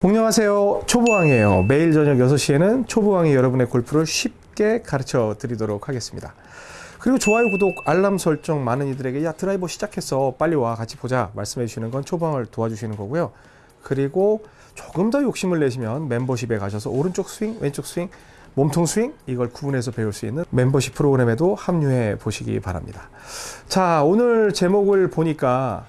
안녕하세요. 초보왕이에요. 매일 저녁 6시에는 초보왕이 여러분의 골프를 쉽게 가르쳐 드리도록 하겠습니다. 그리고 좋아요 구독 알람 설정 많은 이들에게 야 드라이버 시작했어. 빨리 와. 같이 보자. 말씀해 주시는 건 초보왕을 도와주시는 거고요. 그리고 조금 더 욕심을 내시면 멤버십에 가셔서 오른쪽 스윙 왼쪽 스윙 몸통 스윙 이걸 구분해서 배울 수 있는 멤버십 프로그램에도 합류해 보시기 바랍니다. 자 오늘 제목을 보니까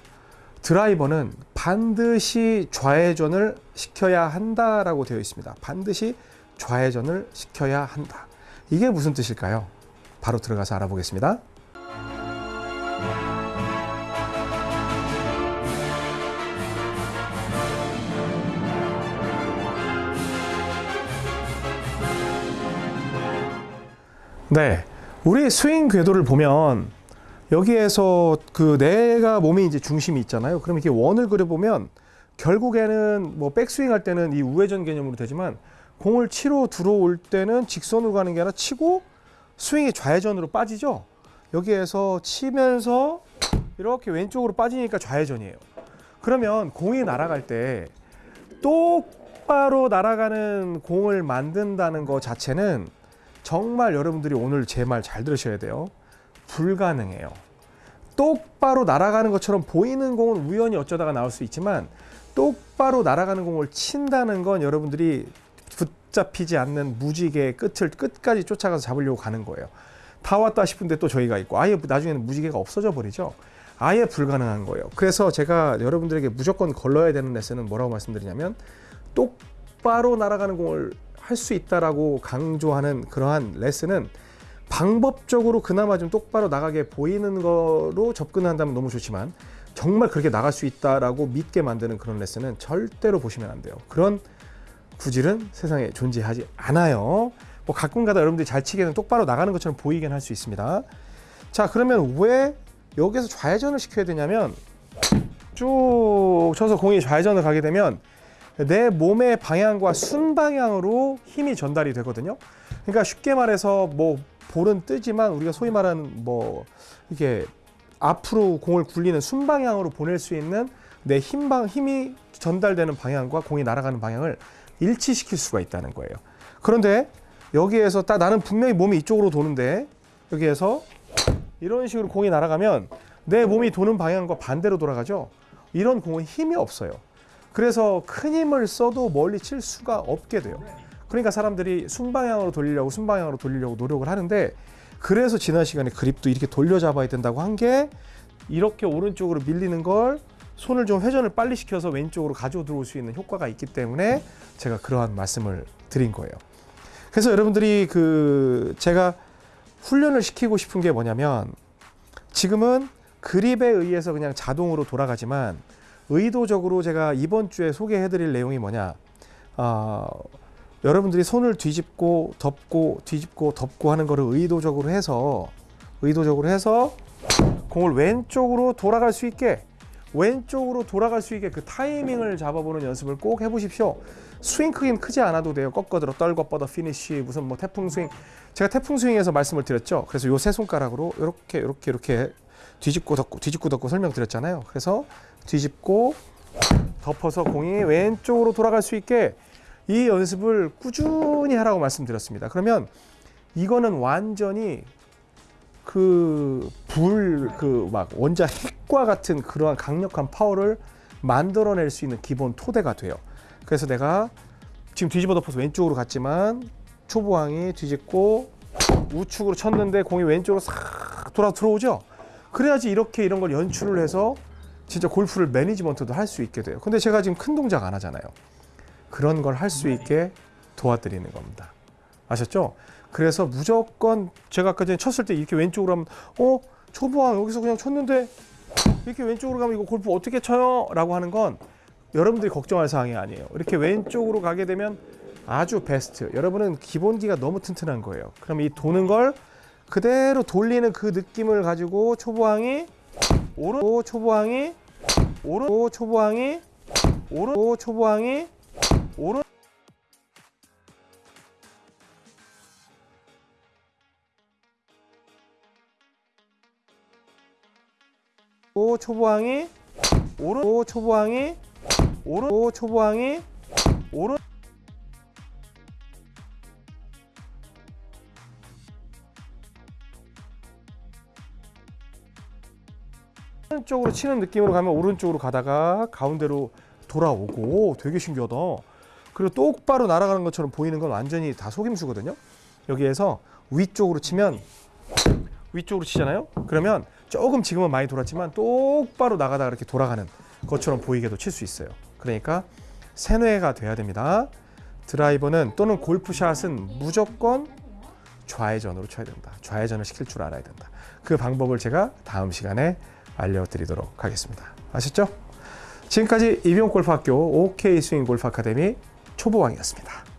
드라이버는 반드시 좌회전을 시켜야 한다라고 되어 있습니다. 반드시 좌회전을 시켜야 한다. 이게 무슨 뜻일까요? 바로 들어가서 알아보겠습니다. 네. 우리 스윙 궤도를 보면 여기에서 그 내가 몸이 이제 중심이 있잖아요. 그럼 이렇게 원을 그려보면 결국에는 뭐 백스윙 할 때는 이 우회전 개념으로 되지만 공을 치러 들어올 때는 직선으로 가는 게 아니라 치고 스윙이 좌회전으로 빠지죠. 여기에서 치면서 이렇게 왼쪽으로 빠지니까 좌회전이에요. 그러면 공이 날아갈 때 똑바로 날아가는 공을 만든다는 것 자체는 정말 여러분들이 오늘 제 말 잘 들으셔야 돼요. 불가능해요. 똑바로 날아가는 것처럼 보이는 공은 우연히 어쩌다가 나올 수 있지만 똑바로 날아가는 공을 친다는 건 여러분들이 붙잡히지 않는 무지개의 끝을 끝까지 쫓아가서 잡으려고 가는 거예요. 다 왔다 싶은데 또 저희가 있고 아예 나중에는 무지개가 없어져 버리죠. 아예 불가능한 거예요. 그래서 제가 여러분들에게 무조건 걸러야 되는 레슨은 뭐라고 말씀드리냐면 똑바로 날아가는 공을 할 수 있다라고 강조하는 그러한 레슨은 방법적으로 그나마 좀 똑바로 나가게 보이는 거로 접근한다면 너무 좋지만 정말 그렇게 나갈 수 있다라고 믿게 만드는 그런 레슨은 절대로 보시면 안 돼요. 그런 구질은 세상에 존재하지 않아요. 뭐 가끔가다 여러분들이 잘 치기에는 똑바로 나가는 것처럼 보이긴 할 수 있습니다. 자 그러면 왜 여기서 좌회전을 시켜야 되냐면 쭉 쳐서 공이 좌회전을 가게 되면 내 몸의 방향과 순방향으로 힘이 전달이 되거든요. 그러니까 쉽게 말해서 뭐 볼은 뜨지만 우리가 소위 말하는 뭐 이게 앞으로 공을 굴리는 순방향으로 보낼 수 있는 내 힘방 힘이 전달되는 방향과 공이 날아가는 방향을 일치시킬 수가 있다는 거예요. 그런데 여기에서 딱 나는 분명히 몸이 이쪽으로 도는데 여기에서 이런 식으로 공이 날아가면 내 몸이 도는 방향과 반대로 돌아가죠. 이런 공은 힘이 없어요. 그래서 큰 힘을 써도 멀리 칠 수가 없게 돼요. 그러니까 사람들이 순방향으로 돌리려고 순방향으로 돌리려고 노력을 하는데 그래서 지난 시간에 그립도 이렇게 돌려잡아야 된다고 한 게 이렇게 오른쪽으로 밀리는 걸 손을 좀 회전을 빨리 시켜서 왼쪽으로 가져 들어올 수 있는 효과가 있기 때문에 제가 그러한 말씀을 드린 거예요. 그래서 여러분들이 그 제가 훈련을 시키고 싶은 게 뭐냐면 지금은 그립에 의해서 그냥 자동으로 돌아가지만 의도적으로 제가 이번 주에 소개해 드릴 내용이 뭐냐 어, 여러분들이 손을 뒤집고 덮고 뒤집고 덮고 하는 거를 의도적으로 해서 의도적으로 해서 공을 왼쪽으로 돌아갈 수 있게 왼쪽으로 돌아갈 수 있게 그 타이밍을 잡아보는 연습을 꼭 해보십시오. 스윙 크긴 크지 않아도 돼요. 꺾어들어 떨궈 뻗어 피니쉬 무슨 뭐 태풍 스윙 제가 태풍 스윙에서 말씀을 드렸죠. 그래서 요 세 손가락으로 이렇게 이렇게 이렇게 뒤집고 덮고 뒤집고 덮고 설명드렸잖아요. 그래서 뒤집고 덮어서 공이 왼쪽으로 돌아갈 수 있게 이 연습을 꾸준히 하라고 말씀드렸습니다. 그러면 이거는 완전히 그 불 그 막 원자 핵과 같은 그러한 강력한 파워를 만들어낼 수 있는 기본 토대가 돼요. 그래서 내가 지금 뒤집어 덮어서 왼쪽으로 갔지만 초보왕이 뒤집고 우측으로 쳤는데 공이 왼쪽으로 싹 돌아 들어오죠. 그래야지 이렇게 이런 걸 연출을 해서 진짜 골프를 매니지먼트도 할 수 있게 돼요. 근데 제가 지금 큰 동작 안 하잖아요. 그런 걸 할 수 있게 도와드리는 겁니다. 아셨죠? 그래서 무조건 제가 아까 전에 쳤을 때 이렇게 왼쪽으로 하면 어? 초보왕 여기서 그냥 쳤는데 이렇게 왼쪽으로 가면 이거 골프 어떻게 쳐요? 라고 하는 건 여러분들이 걱정할 사항이 아니에요. 이렇게 왼쪽으로 가게 되면 아주 베스트. 여러분은 기본기가 너무 튼튼한 거예요. 그럼 이 도는 걸 그대로 돌리는 그 느낌을 가지고 초보왕이 오른 초보왕이 오른 초보왕이 오른 초보왕이 오른 오 초보항이 오른 오 초보항이 오른 오 초보항이 오른 쪽으로 치는 느낌으로 가면 오른쪽으로 가다가 가운데로 돌아오고 되게 신기하다. 그리고 똑바로 날아가는 것처럼 보이는 건 완전히 다 속임수거든요. 여기에서 위쪽으로 치면 위쪽으로 치잖아요. 그러면 조금 지금은 많이 돌았지만 똑바로 나가다가 이렇게 돌아가는 것처럼 보이게도 칠 수 있어요. 그러니까 세뇌가 돼야 됩니다. 드라이버는 또는 골프샷은 무조건 좌회전으로 쳐야 된다. 좌회전을 시킬 줄 알아야 된다. 그 방법을 제가 다음 시간에 알려드리도록 하겠습니다. 아셨죠? 지금까지 이병 골프학교 OK 스윙 골프 아카데미 초보왕이었습니다.